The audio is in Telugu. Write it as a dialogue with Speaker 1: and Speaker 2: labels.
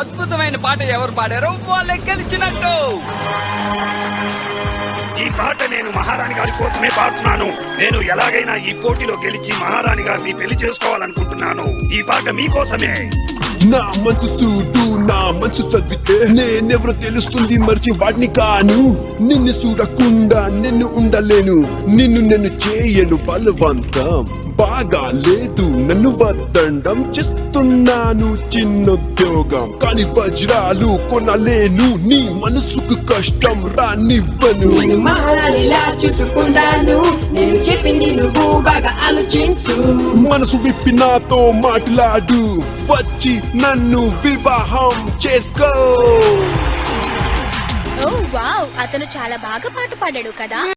Speaker 1: అద్భుతమైన పాట ఎవరు పాడారో వాళ్ళే గెలిచినట్టు.
Speaker 2: ఈ పాట నేను మహారాణి గారి కోసమే పాడుతున్నాను. నేను ఎలాగైనా ఈ పోటీలో గెలిచి మహారాణి గారిని పెళ్ళి చేసుకోవాలనుకుంటున్నాను. ఈ పాట మీకోసమే
Speaker 3: నా మనసు చూడు నా మనసు చదివితే నేనెవరో తెలుస్తుంది మర్చి వాడిని కాను. నిన్ను చూడకుండా నిన్ను ఉండలేను. నిన్ను నేను చేయను బలవంతం. బాగా లేదు. నన్ను వద్దండం చేస్తున్నాను చిన్నోద్యోగం. కానీ వజ్రాలు కొనలేను. నీ మనసుకు కష్టం రానివ్వను.
Speaker 4: నేను మహారాణిలా చూసుకుంటాను. నేను చెప్పింది నువ్వు బాగా ఆలోచించు.
Speaker 3: మనసు విప్పి నాతో మాట్లాడు. వచ్చి నన్ను వివాహం చేసుకో.
Speaker 5: Oh wow. అతను చాలా బాగా పాట పాడాడు కదా.